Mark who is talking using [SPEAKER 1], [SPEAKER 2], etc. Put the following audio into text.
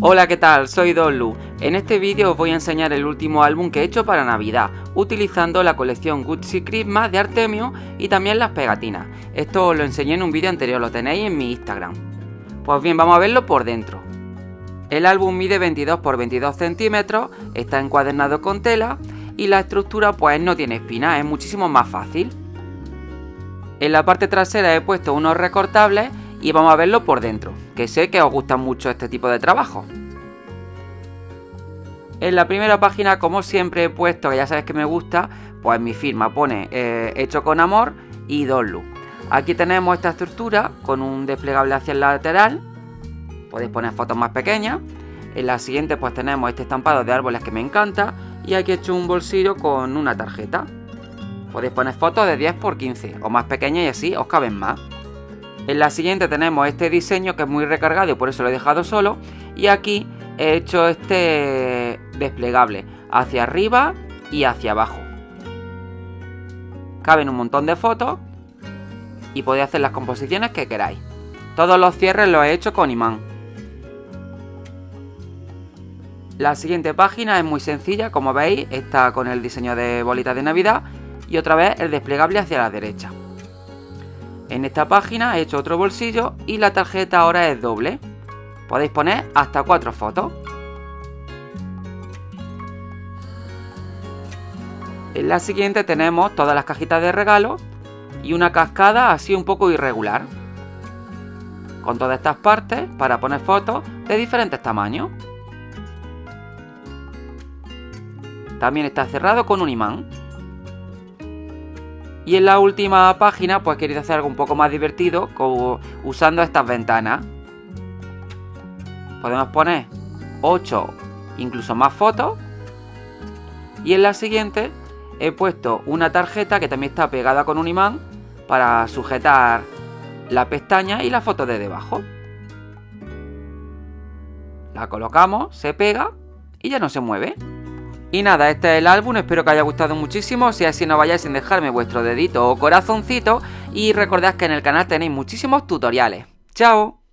[SPEAKER 1] Hola, ¿qué tal? Soy Lu. En este vídeo os voy a enseñar el último álbum que he hecho para Navidad, utilizando la colección Gucci Christmas de Artemio y también las pegatinas. Esto os lo enseñé en un vídeo anterior, lo tenéis en mi Instagram. Pues bien, vamos a verlo por dentro. El álbum mide 22 x 22 centímetros, está encuadernado con tela y la estructura pues no tiene espinas, es muchísimo más fácil. En la parte trasera he puesto unos recortables y vamos a verlo por dentro, que sé que os gusta mucho este tipo de trabajo. En la primera página, como siempre he puesto, que ya sabes que me gusta, pues mi firma pone eh, hecho con amor y Donlu. Aquí tenemos esta estructura con un desplegable hacia el lateral. Podéis poner fotos más pequeñas. En la siguiente pues tenemos este estampado de árboles que me encanta. Y aquí he hecho un bolsillo con una tarjeta. Podéis poner fotos de 10 x 15 o más pequeñas y así os caben más. En la siguiente tenemos este diseño que es muy recargado y por eso lo he dejado solo. Y aquí he hecho este desplegable hacia arriba y hacia abajo. Caben un montón de fotos y podéis hacer las composiciones que queráis. Todos los cierres los he hecho con imán. La siguiente página es muy sencilla, como veis, está con el diseño de bolitas de Navidad y otra vez el desplegable hacia la derecha. En esta página he hecho otro bolsillo y la tarjeta ahora es doble. Podéis poner hasta cuatro fotos. En la siguiente tenemos todas las cajitas de regalo y una cascada así un poco irregular. Con todas estas partes para poner fotos de diferentes tamaños. También está cerrado con un imán. Y en la última página, pues queréis hacer algo un poco más divertido como usando estas ventanas. Podemos poner 8, incluso más fotos. Y en la siguiente he puesto una tarjeta que también está pegada con un imán para sujetar la pestaña y la foto de debajo. La colocamos, se pega y ya no se mueve. Y nada, este es el álbum, espero que haya gustado muchísimo, si así no vayáis sin dejarme vuestro dedito o corazoncito y recordad que en el canal tenéis muchísimos tutoriales. ¡Chao!